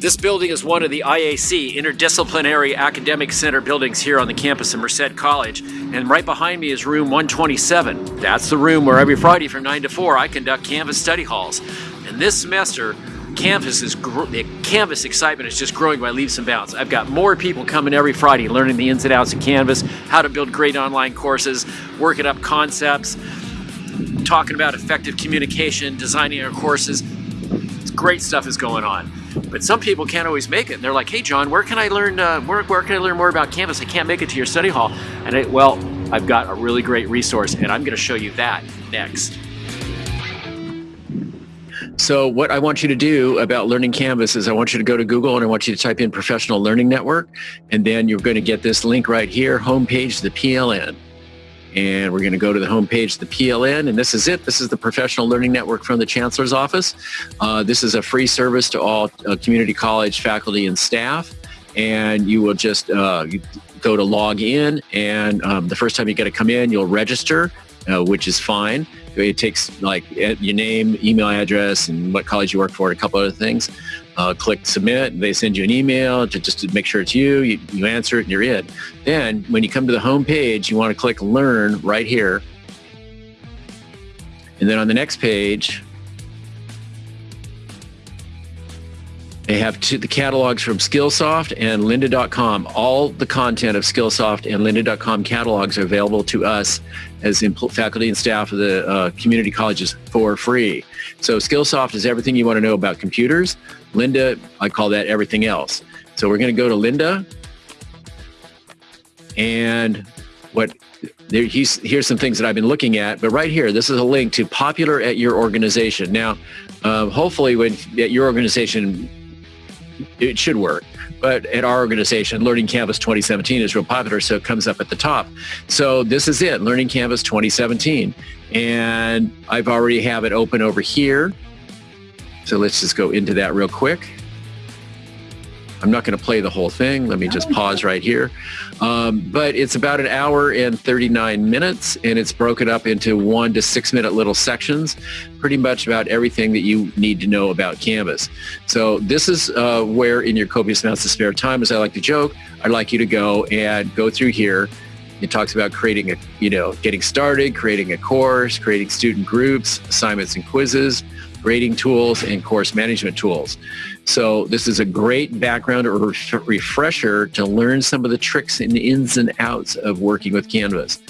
This building is one of the IAC, Interdisciplinary Academic Center buildings here on the campus of Merced College. And right behind me is room 127. That's the room where every Friday from 9 to 4 I conduct Canvas study halls. And this semester, Canvas is the Canvas excitement is just growing by leaps and bounds. I've got more people coming every Friday learning the ins and outs of Canvas, how to build great online courses, working up concepts, talking about effective communication, designing our courses. Great stuff is going on. But some people can't always make it. And they're like, hey, John, where can I learn, uh, where, where can I learn more about Canvas? I can't make it to your study hall. And I, well, I've got a really great resource and I'm gonna show you that next. So what I want you to do about learning Canvas is I want you to go to Google and I want you to type in Professional Learning Network. And then you're going to get this link right here, homepage, the PLN and we're going to go to the homepage, the PLN, and this is it. This is the Professional Learning Network from the Chancellor's Office. Uh, this is a free service to all uh, community college faculty and staff, and you will just uh, go to log in, and um, the first time you get to come in, you'll register, uh, which is fine. It takes like your name, email address, and what college you work for, and a couple other things uh, click submit. They send you an email to just to make sure it's you. you. You answer it and you're in. Then when you come to the home page, you want to click learn right here. And then on the next page, They have two, the catalogs from Skillsoft and lynda.com. All the content of Skillsoft and lynda.com catalogs are available to us as faculty and staff of the uh, community colleges for free. So Skillsoft is everything you want to know about computers. Lynda, I call that everything else. So we're going to go to Lynda. And what there, here's some things that I've been looking at, but right here, this is a link to popular at your organization. Now, uh, hopefully when at your organization it should work. But at our organization, Learning Canvas 2017 is real popular, so it comes up at the top. So this is it, Learning Canvas 2017. And I've already have it open over here. So let's just go into that real quick. I'm not going to play the whole thing. Let me just pause right here. Um, but it's about an hour and 39 minutes, and it's broken up into one to six minute little sections, pretty much about everything that you need to know about Canvas. So this is uh, where in your copious amounts of spare time, as I like to joke, I'd like you to go and go through here. It talks about creating a, you know, getting started, creating a course, creating student groups, assignments and quizzes, grading tools, and course management tools. So this is a great background or refresher to learn some of the tricks and ins and outs of working with Canvas.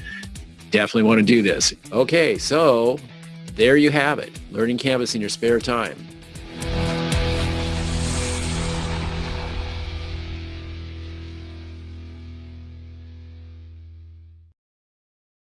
Definitely want to do this. Okay, so there you have it, learning Canvas in your spare time.